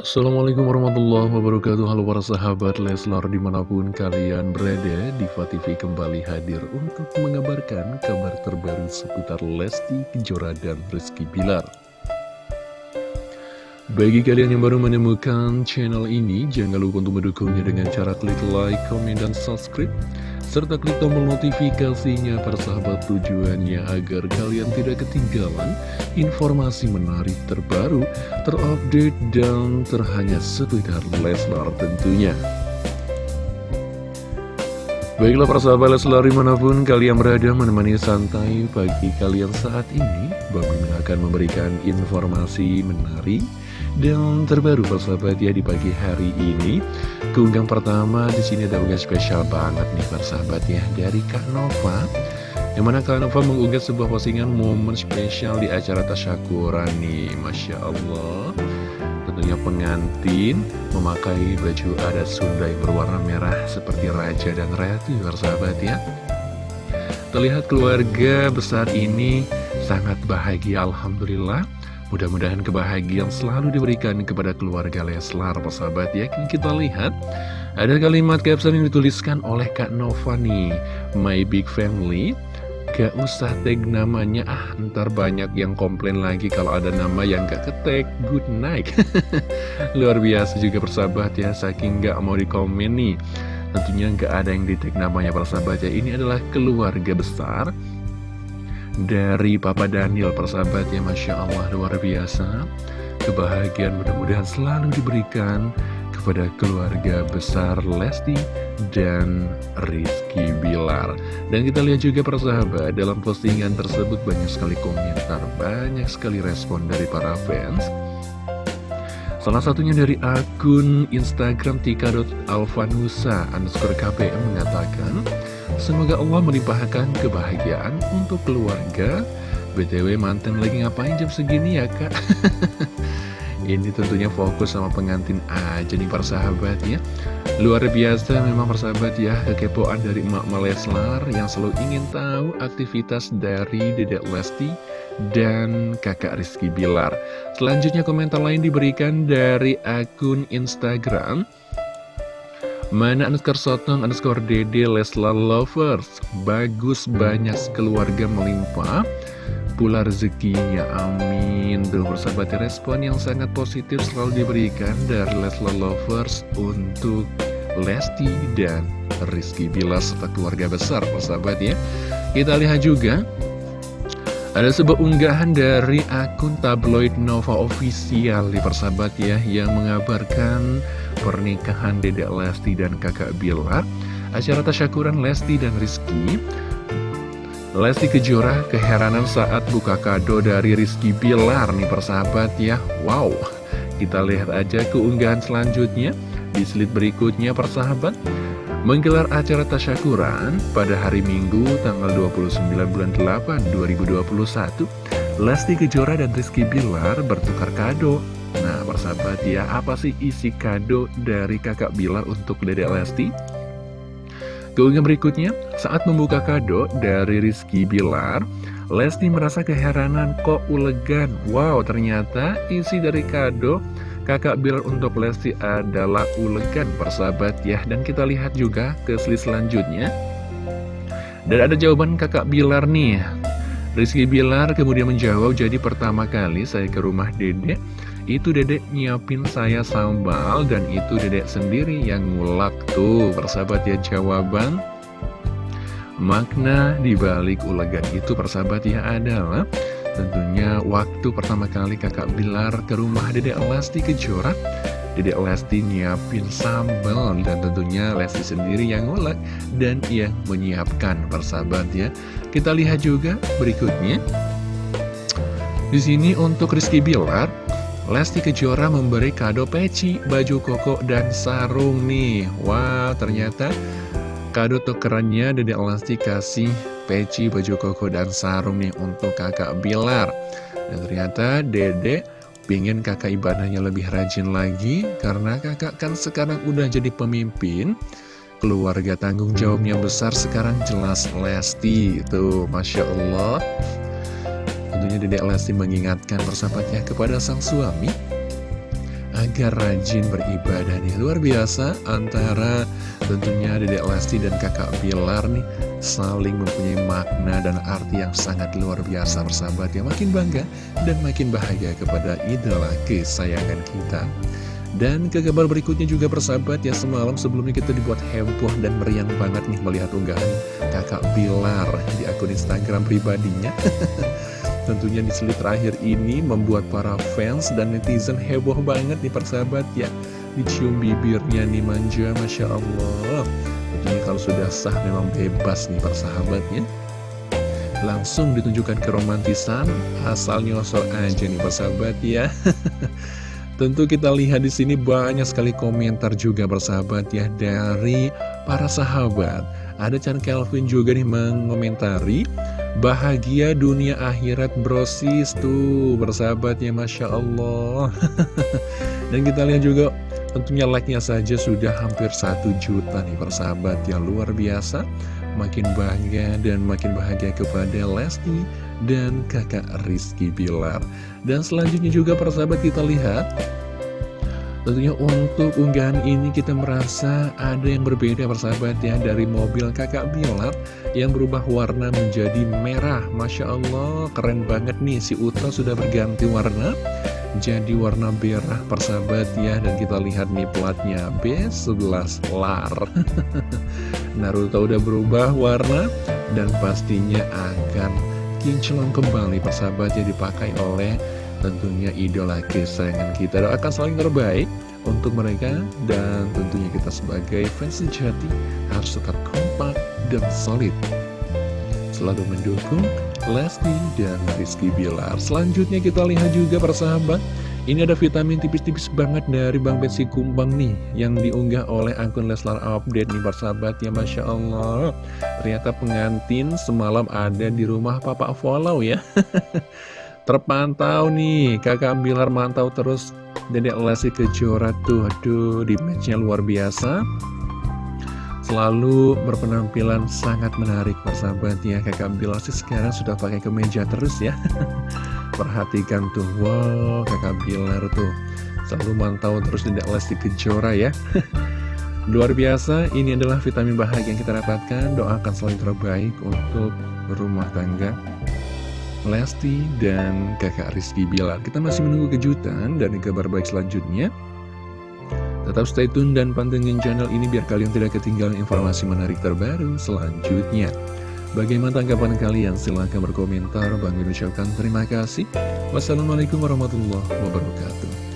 Assalamualaikum warahmatullahi wabarakatuh. Halo para sahabat Leslar di mana pun kalian berada Diva TV kembali hadir untuk mengabarkan kabar terbaru seputar Lesti Kejora dan Rizky Bilar. Bagi kalian yang baru menemukan channel ini Jangan lupa untuk mendukungnya dengan cara klik like, komen, dan subscribe serta klik tombol notifikasinya para sahabat tujuannya agar kalian tidak ketinggalan informasi menarik terbaru, terupdate, dan terhanya seputar Leslar tentunya. Baiklah para sahabat Leslar di mana pun kalian berada menemani santai pagi kalian saat ini Bang akan memberikan informasi menarik dan terbaru persahabat ya di pagi hari ini Keunggang pertama di sini ada unggahan spesial banget nih persahabat ya Dari Kak Nova. Yang mana Kak Nova mengunggah sebuah postingan momen spesial di acara Tasyakuran nih Masya Allah. Tentunya pengantin memakai baju adat Sunda yang berwarna merah seperti Raja dan Ratu persahabat ya. Terlihat keluarga besar ini sangat bahagia Alhamdulillah Mudah-mudahan kebahagiaan selalu diberikan kepada keluarga Leslar, persahabat ya. Kita lihat, ada kalimat caption yang dituliskan oleh Kak Nova nih. My Big Family, gak usah tag namanya, ah ntar banyak yang komplain lagi kalau ada nama yang gak ketek. Good night. Luar biasa juga persahabat ya, saking gak mau dikomen nih. Tentunya gak ada yang di tag namanya persahabat ya. Ini adalah keluarga besar dari Papa Daniel persahabat ya Masya Allah luar biasa. Kebahagiaan mudah-mudahan selalu diberikan kepada keluarga besar Lesti dan Rizky Bilar. Dan kita lihat juga persahabat dalam postingan tersebut banyak sekali komentar banyak sekali respon dari para fans. Salah satunya dari akun Instagram tika.alvanusa underscore KPM mengatakan Semoga Allah melimpahkan kebahagiaan untuk keluarga. BTW mantan lagi ngapain jam segini ya kak? Ini tentunya fokus sama pengantin aja nih persahabat ya. Luar biasa memang persahabat ya Kekepoan dari emak Leslar yang selalu ingin tahu aktivitas dari Dedek Lesti dan kakak Rizky Bilar. Selanjutnya komentar lain diberikan dari akun Instagram Mana underscore sotong underscore dede Leslar Lovers? Bagus banyak keluarga melimpah. Pula rezekinya amin. Tuh persahabat respon yang sangat positif selalu diberikan dari Leslar Lovers Untuk Lesti dan Rizky. Bilar serta keluarga besar persahabat ya. Kita lihat juga ada sebuah unggahan dari akun tabloid Nova Official di persahabat ya Yang mengabarkan pernikahan Dedek Lesti dan kakak Bilar Acara tasyakuran Lesti dan Rizky. Lesti Kejora keheranan saat buka kado dari Rizky Bilar nih persahabat ya. Wow, kita lihat aja keunggahan selanjutnya. Di slide berikutnya persahabat menggelar acara tasyakuran pada hari Minggu tanggal 29 bulan 8 2021 Lesti Kejora dan Rizky Bilar bertukar kado. Nah persahabat ya apa sih isi kado dari kakak Bilar untuk Dedek Lesti? Keunggahan berikutnya saat membuka kado dari Rizky Bilar Lesti merasa keheranan kok ulegan. Wow ternyata isi dari kado kakak Bilar untuk Lesti adalah ulegan persahabat ya. Dan kita lihat juga ke slide selanjutnya. Dan ada jawaban kakak Bilar nih. Rizky Bilar kemudian menjawab Jadi pertama kali saya ke rumah dedek Itu dedek nyiapin saya sambal Dan itu dedek sendiri yang ngulak tuh. Persahabat ya jawaban Makna dibalik ulegan itu persahabat ya adalah Tentunya waktu pertama kali kakak Bilar ke rumah Dedek Lesti Kejora Dedek Lesti nyiapin sambal dan tentunya Lesti sendiri yang ngulek dan yang menyiapkan persahabat ya. Kita lihat juga berikutnya. Di sini untuk Rizky Bilar, Lesti Kejora memberi kado peci, baju koko, dan sarung nih. Wow, ternyata kado tukerannya Dedek Lesti kasih peci, baju koko, dan sarung nih untuk kakak Bilar. Dan ternyata dede pingin kakak ibadahnya lebih rajin lagi, karena kakak kan sekarang udah jadi pemimpin, keluarga tanggung jawabnya besar sekarang jelas Lesti, itu Masya Allah. Tentunya Dedek Lesti mengingatkan persahabatnya kepada sang suami, agar rajin beribadah nih Luar biasa antara tentunya Dedek Lesti dan kakak Bilar nih Saling mempunyai makna dan arti yang sangat luar biasa bersahabat ya Makin bangga dan makin bahagia kepada idola kesayangan kita. Dan ke kabar berikutnya juga persahabat ya semalam sebelumnya kita dibuat heboh dan meriang banget nih melihat unggahan kakak Bilar di akun Instagram pribadinya. Tentunya di slide terakhir ini membuat para fans dan netizen heboh banget nih persahabat ya. Dicium bibirnya nih manja Masya Allah Tentunya kalau sudah sah memang bebas nih persahabatnya Langsung ditunjukkan keromantisan asal nyosor aja nih persahabat ya Tentu kita lihat di sini banyak sekali komentar juga bersahabat ya dari para sahabat. Ada Chan Kelvin juga nih mengomentari bahagia dunia akhirat brosis tuh bersahabat ya Masya Allah. Dan kita lihat juga tentunya like-nya saja sudah hampir satu juta nih persahabat yang luar biasa. Makin bangga dan makin bahagia kepada Lesti dan kakak Rizky Bilar. Dan selanjutnya juga persahabat kita lihat. Tentunya untuk unggahan ini kita merasa ada yang berbeda persahabat ya Dari mobil kakak Bilar yang berubah warna menjadi merah. Masya Allah keren banget nih. Si Uta sudah berganti warna Jadi warna merah persahabat ya. Dan kita lihat nih platnya. B11 LAR. Naruto udah berubah warna Dan pastinya akan kinclong kembali persahabat yang dipakai oleh tentunya idola kesayangan kita. Doakan selalu terbaik untuk mereka dan tentunya kita sebagai fans sejati harus tetap kompak dan solid. Selalu mendukung Lesti dan Rizky Bilar. Selanjutnya kita lihat juga persahabat. Ini ada vitamin tipis-tipis banget dari Bang Betsy Kumbang nih Yang diunggah oleh akun Leslar Update nih persahabat. Ya Masya Allah. Ternyata pengantin semalam ada di rumah Papa Follow ya. Terpantau nih, kakak Bilar mantau terus. Dedek Lesti Kejora tuh, aduh di matchnya luar biasa Selalu berpenampilan sangat menarik persahabat ya Kakak Bilar sih sekarang sudah pakai kemeja terus ya. Perhatikan tuh, wow kakak Bilar tuh. Selalu mantau terus Dedek Lesti Kejora ya. Luar biasa, ini adalah vitamin bahagia yang kita dapatkan. Doakan selalu terbaik untuk rumah tangga Lesti dan kakak Rizky Bilar. Kita masih menunggu kejutan dan kabar baik selanjutnya Tetap stay tune dan pantengin channel ini biar kalian tidak ketinggalan informasi menarik terbaru selanjutnya. Bagaimana tanggapan kalian? Silahkan berkomentar. Bang ucapkan terima kasih. Wassalamualaikum warahmatullahi wabarakatuh